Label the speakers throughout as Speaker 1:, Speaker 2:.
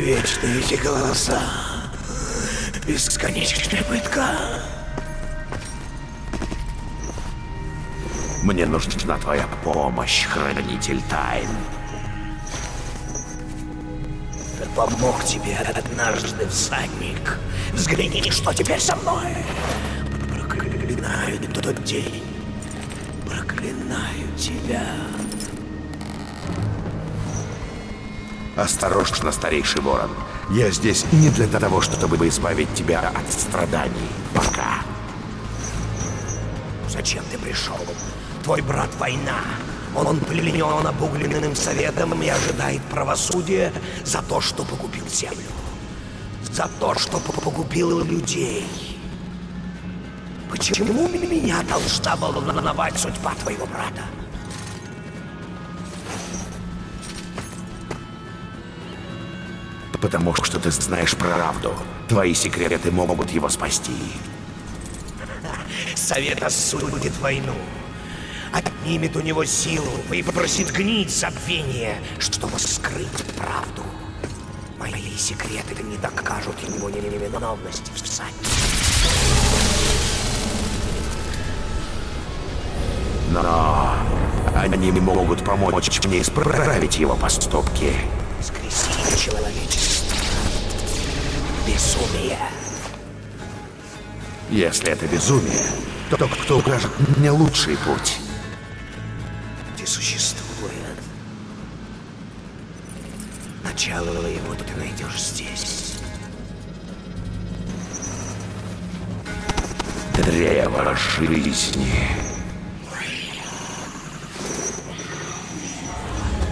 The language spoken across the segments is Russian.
Speaker 1: Вечные эти голоса. Бесконечная пытка.
Speaker 2: Мне нужна твоя помощь, хранитель тайн.
Speaker 1: Помог тебе однажды всадник. Взгляни, что теперь со мной. Проклинаю тот день. Проклинаю тебя.
Speaker 2: Осторожно, старейший ворон. Я здесь не для того, чтобы избавить тебя от страданий. Пока.
Speaker 1: Зачем ты пришел? Твой брат война. Он пленен обугленным советом и ожидает правосудия за то, что погубил землю. За то, что погубил людей. Почему меня должна волновать судьба твоего брата?
Speaker 2: Потому что ты знаешь правду. Твои секреты могут его спасти.
Speaker 1: Совет осудит войну. Отнимет у него силу и попросит гнить забвение, чтобы скрыть правду. Мои секреты не докажут ему невиновность всадника.
Speaker 2: Но они могут помочь мне исправить его поступки.
Speaker 1: Скресили человечество. Безумие.
Speaker 2: Если это безумие, то кто укажет мне лучший путь?
Speaker 1: Ты существует. Начало его ты найдешь здесь.
Speaker 2: Древо жизни.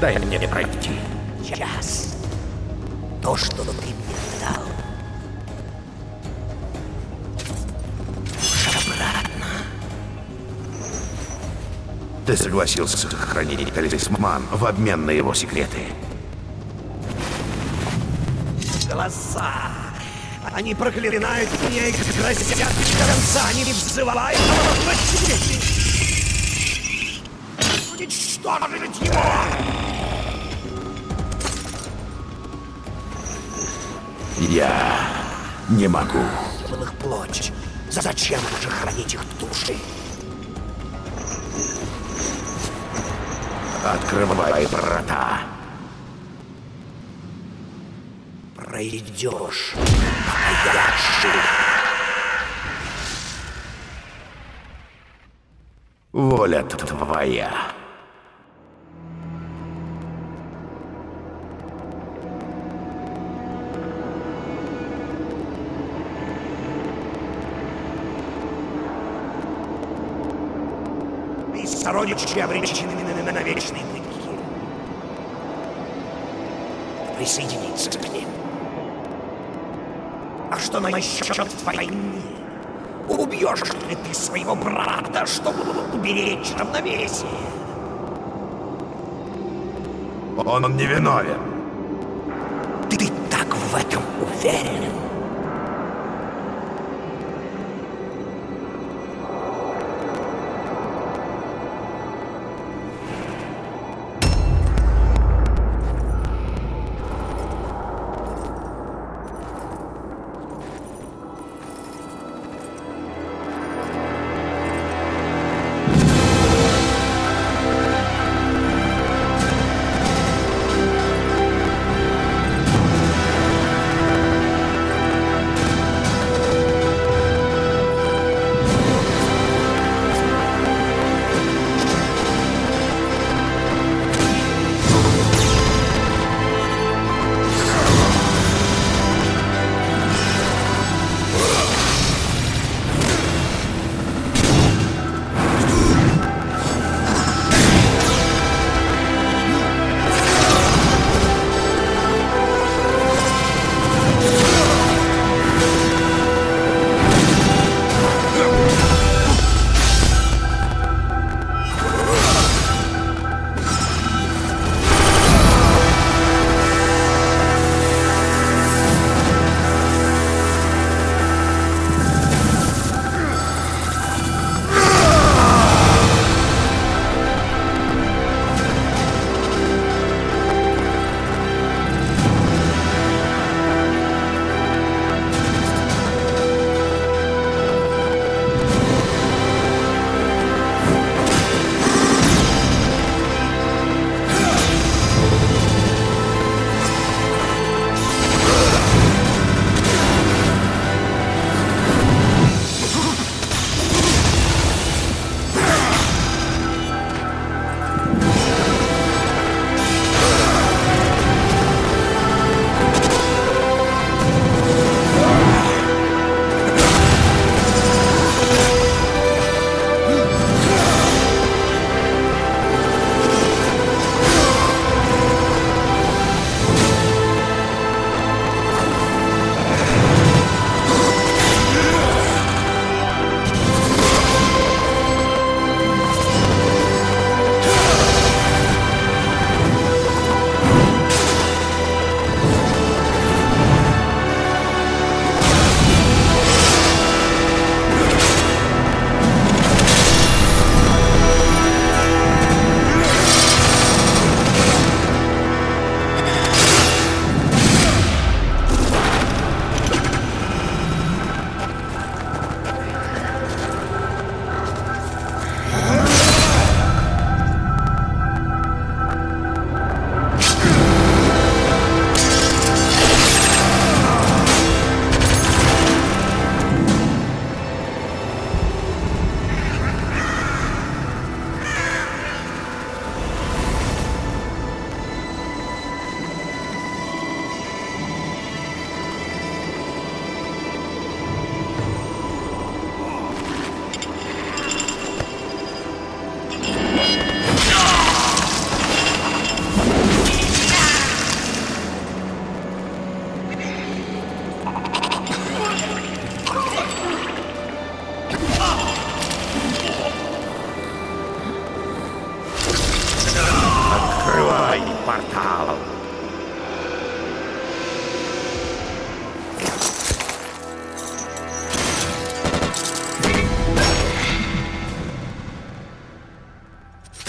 Speaker 2: Дай мне пройти.
Speaker 1: Час. То, что ты мне дал.
Speaker 2: Ты согласился хранить талисман в обмен на его секреты.
Speaker 1: Голоса. Они проклинают меня и грозят до конца. Они взывают. Уничтожить его!
Speaker 2: Я не могу.
Speaker 1: был их плоть. Зачем же хранить их души?
Speaker 2: Открывай врата.
Speaker 1: Пройдешь.
Speaker 2: Воля твоя.
Speaker 1: Сородичи обречены на, на вечные пытки. Присоединиться к ним. А что насчет войны? Убьешь ли ты своего брата, чтобы уберечь равновесие?
Speaker 2: Он не виновен.
Speaker 1: Ты так в этом уверен?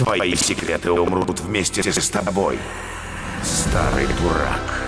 Speaker 2: Твои секреты умрут вместе с тобой, старый дурак.